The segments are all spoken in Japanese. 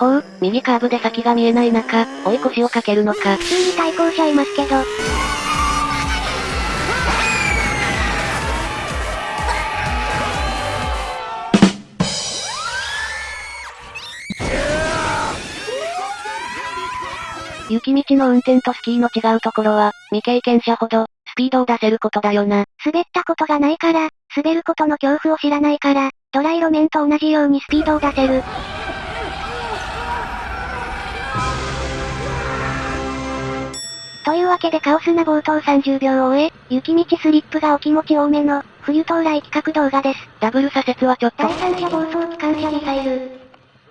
ほう、右カーブで先が見えない中、追い越しをかけるのか。普通に対向車いますけど。雪道の運転とスキーの違うところは、未経験者ほど、スピードを出せることだよな。滑ったことがないから、滑ることの恐怖を知らないから、ドライ路面と同じようにスピードを出せる。というわけでカオスな冒頭30秒を終え、雪道スリップがお気持ち多めの、冬到来企画動画です。ダブル左折はちょっと。第三者暴走機関車ミサイル。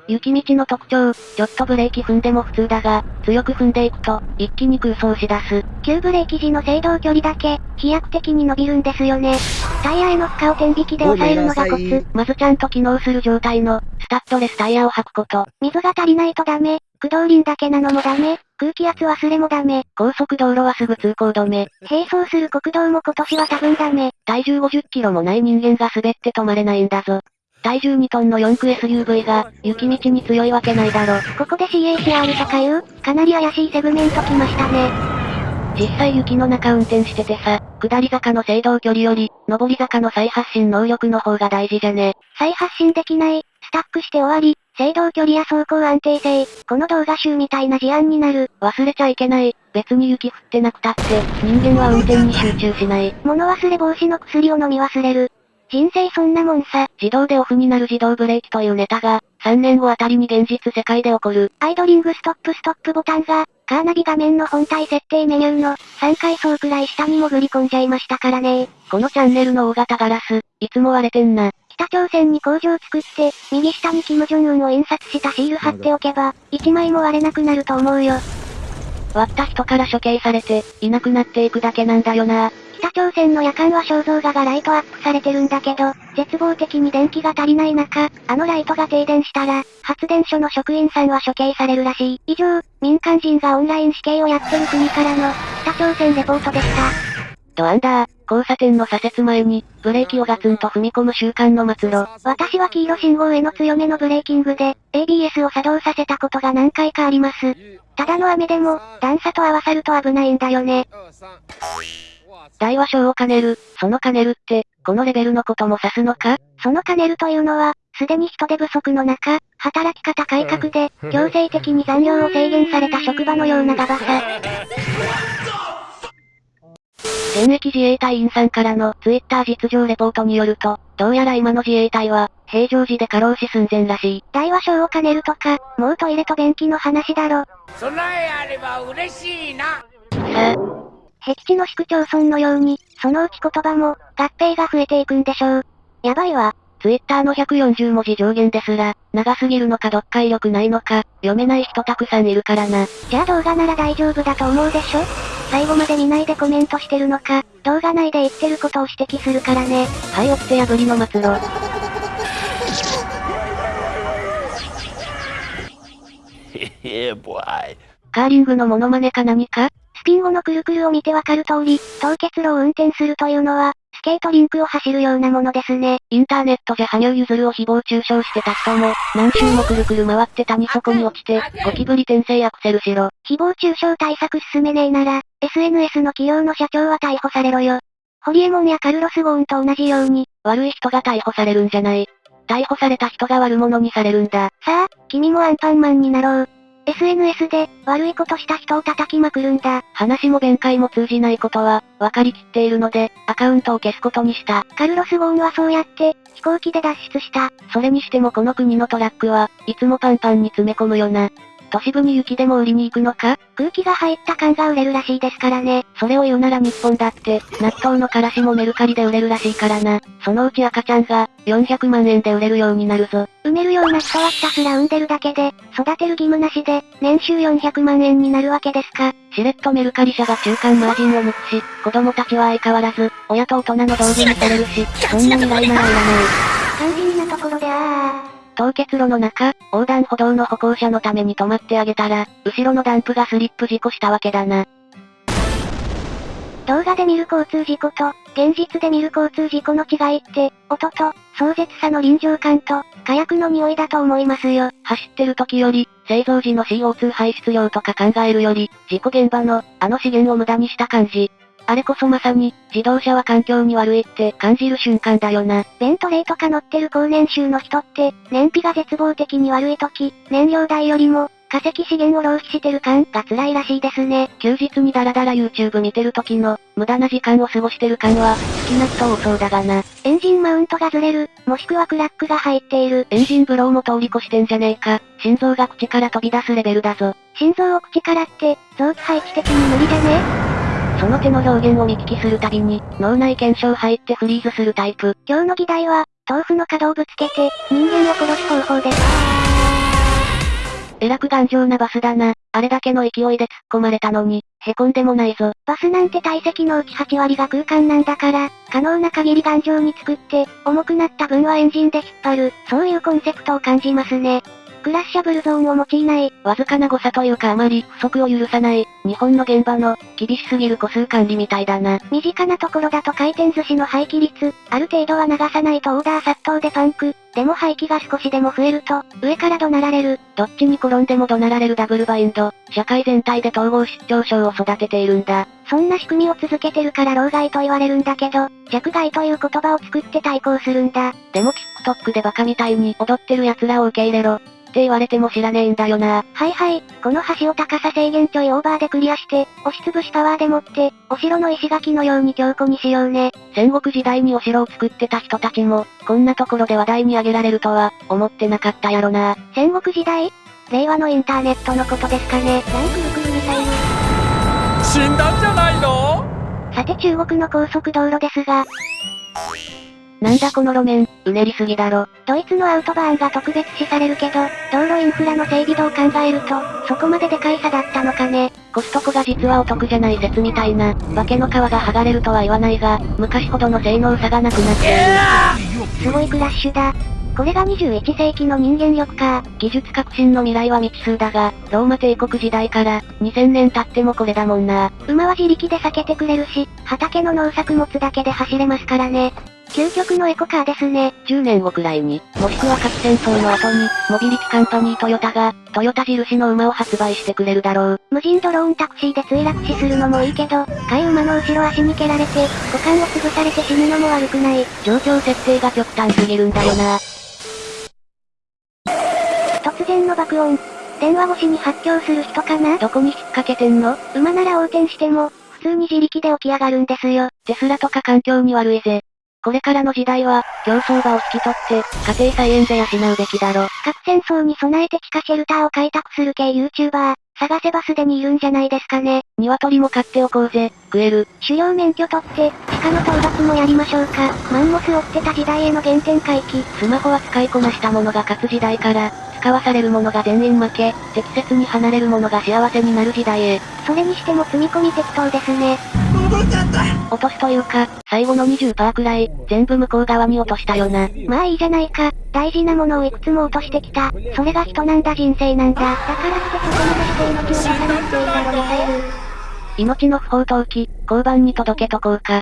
雪道の特徴、ちょっとブレーキ踏んでも普通だが、強く踏んでいくと、一気に空走し出す。急ブレーキ時の制動距離だけ、飛躍的に伸びるんですよね。タイヤへの負荷を天引きで抑えるのがコツ。まずちゃんと機能する状態の、スタッドレスタイヤを履くこと。水が足りないとダメ。駆動輪だけなのもダメ。空気圧忘れもダメ。高速道路はすぐ通行止め。並走する国道も今年は多分ダメ。体重50キロもない人間が滑って止まれないんだぞ。体重2トンの4駆 SUV が、雪道に強いわけないだろ。ここで CHR とかいう、かなり怪しいセグメント来ましたね。実際雪の中運転しててさ、下り坂の制動距離より、上り坂の再発進能力の方が大事じゃね。再発進できない、スタックして終わり、制動距離や走行安定性、この動画集みたいな事案になる。忘れちゃいけない。別に雪降ってなくたって、人間は運転に集中しない。物忘れ防止の薬を飲み忘れる。人生そんなもんさ。自動でオフになる自動ブレーキというネタが、3年後あたりに現実世界で起こる。アイドリングストップストップボタンが、カーナビ画面の本体設定メニューの、3階層くらい下に潜り込んじゃいましたからねこのチャンネルの大型ガラス、いつも割れてんな。北朝鮮に工場作って、右下にキム・ジョンウンを印刷したシール貼っておけば、1枚も割れなくなると思うよ。割った人から処刑されて、いなくなっていくだけなんだよな。北朝鮮の夜間は肖像画がライトアップされてるんだけど、絶望的に電気が足りない中、あのライトが停電したら、発電所の職員さんは処刑されるらしい。以上、民間人がオンライン死刑をやってる国からの、北朝鮮レポートでした。ドアンダー、交差点の左折前に、ブレーキをガツンと踏み込む習慣の末路。私は黄色信号への強めのブレーキングで、ABS を作動させたことが何回かあります。ただの雨でも、段差と合わさると危ないんだよね。大和小を兼ねる、その兼ねるって、このレベルのことも指すのか？その兼ねるというのは、すでに人手不足の中、働き方改革で、強制的に残業を制限された職場のようなガバさ。現役自衛隊員さんからのツイッター実情レポートによると、どうやら今の自衛隊は、平常時で過労死寸前らしい。大和小を兼ねるとか、もうトイレと便器の話だろ。備えあれば嬉しいな。さあ、僻地の市区町村のように、そのうち言葉も、合併が増えていくんでしょう。やばいわ。ツイッターの140文字上限ですら、長すぎるのか読解力ないのか、読めない人たくさんいるからな。じゃあ動画なら大丈夫だと思うでしょ最後まで見ないでコメントしてるのか、動画内で言ってることを指摘するからね。はい、おって破りの末路。カーリングのモノマネか何か？スピン後のくるくるを見てわかる通り、凍結路を運転するというのは、スケートリンクを走るようなものですね。インターネットじゃ羽生結弦を誹謗中傷してた人も、何周もくるくる回って谷底に落ちて、ゴキブリ転生アクセルしろ。誹謗中傷対策進めねえなら、SNS の企業の社長は逮捕されろよ。ホリエモンやカルロス・ゴーンと同じように、悪い人が逮捕されるんじゃない。逮捕された人が悪者にされるんだ。さあ、君もアンパンマンになろう。SNS で、悪いことした人を叩きまくるんだ。話も弁解も通じないことは、分かりきっているので、アカウントを消すことにした。カルロス・ゴーンはそうやって、飛行機で脱出した。それにしてもこの国のトラックは、いつもパンパンに詰め込むよな。都市部に雪でも売りに行くのか？空気が入った缶が売れるらしいですからね。それを言うなら日本だって、納豆のからしもメルカリで売れるらしいからな。そのうち赤ちゃんが、400万円で売れるようになるぞ。埋めるような人はひたすら産んでるだけで、育てる義務なしで、年収400万円になるわけですか。しれっとメルカリ社が中間マージンを抜くし、子供たちは相変わらず、親と大人の道具にされるし、そんな未来ならいらない。肝心なところであー。凍結路の中、横断歩道の歩行者のために止まってあげたら、後ろのダンプがスリップ事故したわけだな。動画で見る交通事故と、現実で見る交通事故の違いって、音と、壮絶さの臨場感と、火薬の匂いだと思いますよ。走ってる時より、製造時の CO2 排出量とか考えるより、事故現場の、あの資源を無駄にした感じ。あれこそまさに、自動車は環境に悪いって感じる瞬間だよな。ベントレーとか乗ってる高年収の人って、燃費が絶望的に悪い時、燃料代よりも、化石資源を浪費してる感が辛いらしいですね。休日にダラダラ YouTube 見てる時の、無駄な時間を過ごしてる感は、好きな人多そうだがな。エンジンマウントがずれる、もしくはクラックが入っている。エンジンブローも通り越してんじゃねえか。心臓が口から飛び出すレベルだぞ。心臓を口からって、臓器配置的に無理じゃね？その手の表現を見聞きするたびに、脳内検証入ってフリーズするタイプ。今日の議題は、豆腐の角をぶつけて、人間を殺す方法です。えらく頑丈なバスだな。あれだけの勢いで突っ込まれたのに、へこんでもないぞ。バスなんて体積のうち8割が空間なんだから、可能な限り頑丈に作って、重くなった分はエンジンで引っ張る、そういうコンセプトを感じますね。クラッシャブルゾーンを用いない、わずかな誤差というかあまり不足を許さない、日本の現場の、厳しすぎる個数管理みたいだな。身近なところだと回転寿司の廃棄率、ある程度は流さないとオーダー殺到でパンク、でも廃棄が少しでも増えると、上から怒鳴られる。どっちに転んでも怒鳴られるダブルバインド、社会全体で統合失調症を育てているんだ。そんな仕組みを続けてるから老害と言われるんだけど、弱害という言葉を作って対抗するんだ。でも TikTok でバカみたいに踊ってる奴らを受け入れろ。って言われても知らねえんだよな。はいはい、この橋を高さ制限ちょいオーバーでクリアして、押しつぶしパワーでもって、お城の石垣のように強固にしようね。戦国時代にお城を作ってた人たちも、こんなところで話題に上げられるとは、思ってなかったやろな。戦国時代？令和のインターネットのことですかね。ランクルクルミサイル。死んだんじゃないの？さて中国の高速道路ですが、なんだこの路面、うねりすぎだろ。ドイツのアウトバーンが特別視されるけど、道路インフラの整備度を考えると、そこまででかい差だったのかね。コストコが実はお得じゃない説みたいな、化けの皮が剥がれるとは言わないが、昔ほどの性能差がなくなっている。すごいクラッシュだ。これが21世紀の人間力か。技術革新の未来は未知数だが、ローマ帝国時代から2000年経ってもこれだもんな。馬は自力で避けてくれるし、畑の農作物だけで走れますからね。究極のエコカーですね。10年後くらいに、もしくは核戦争の後に、モビリティカンパニートヨタが、トヨタ印の馬を発売してくれるだろう。無人ドローンタクシーで墜落死するのもいいけど、飼い馬の後ろ足に蹴られて、股間を潰されて死ぬのも悪くない。状況設定が極端すぎるんだよな。突然の爆音。電話越しに発狂する人かな？どこに引っ掛けてんの？馬なら横転しても、普通に自力で起き上がるんですよ。テスラとか環境に悪いぜ。これからの時代は、競争場を引き取って、家庭菜園で養うべきだろ。核戦争に備えて地下シェルターを開拓する系 YouTuber、探せばすでにいるんじゃないですかね。鶏も飼っておこうぜ、食える。狩猟免許取って、鹿の討伐もやりましょうか。マンモス追ってた時代への原点回帰。スマホは使いこなしたものが勝つ時代から、使わされるものが全員負け、適切に離れるものが幸せになる時代へ。それにしても積み込み適当ですね。落とすというか、最後の20%くらい、全部向こう側に落としたよな。まあいいじゃないか。大事なものをいくつも落としてきた。それが人なんだ人生なんだ。だからってそこまでして命を出さなくていいだろミサイル。命の不法投棄、交番に届けとこうか。